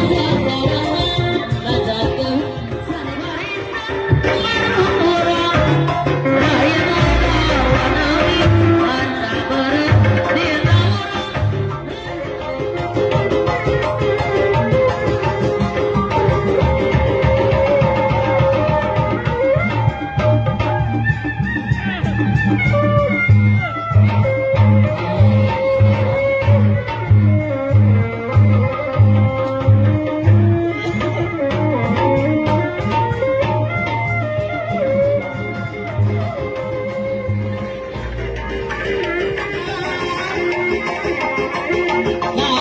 Yeah, you yeah.